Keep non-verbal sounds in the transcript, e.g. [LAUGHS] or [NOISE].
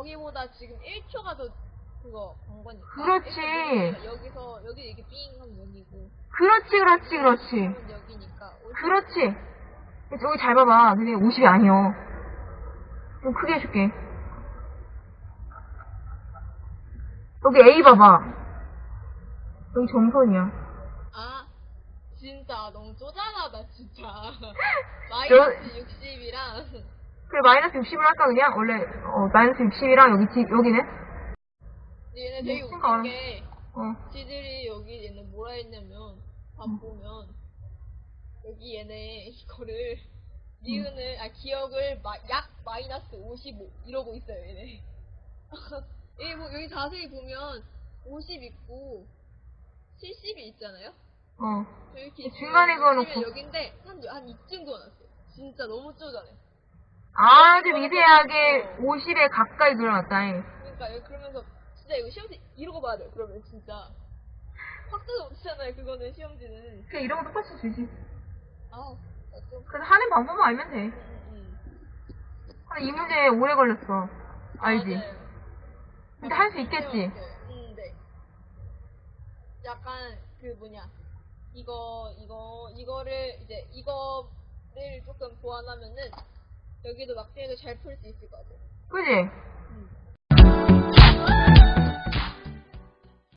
여기보다 지금 1초가 더 그거 번 거니까. 그렇지. 여기서 여기 이렇게 삥 하면 여기고 그렇지, 그렇지, 그렇지. 여기니까. 그렇지. 여기 잘 봐봐. 근데 50이 아니여. 좀 크게 해줄게. 여기 A 봐봐. 여기 정선이야. 아 진짜 너무 쪼잔하다 진짜. 저- [LAUGHS] 마이너스 60이랑 그래, 마이너스 60을 할까, 그냥? 원래, 어, 마이너스 60이랑 여기, 지, 여기는? 얘네 되게 미친 웃긴 거게 어. 지들이 여기 얘네 뭐라 했냐면 밥 보면 여기 얘네 이거를 니은을 아 기억을 마, 약 마이너스 55 이러고 있어요 얘네 [LAUGHS] 여기, 뭐, 여기 자세히 보면 50 있고 70이 있잖아요 어. 이렇게 중간에 그어놓고. 보시면 여긴데 한, 한 이쯤 그어놨어요 진짜 너무 쪼잔해 아주 미세하게 50에 가까이 그려놨다. 잉. 그러니까 여기 그러면서 진짜 이거 시험지 이러고 봐야 돼요 그러면 진짜 확대도 못하잖아요 그거는 시험지는 그냥 이런 거 똑같이 주지. 아우 좀 그래서 하는 방법만 알면 돼. 음, 근데 이 문제 오래 걸렸어. 알지? 맞아요. 근데 할 수 있겠지? 음, 네. 약간 그 뭐냐 이거 이거 이거를 이제 이거를 조금 보완하면은 여기도 막대도 잘 풀 수 있을 것 같아요. 그지? 음.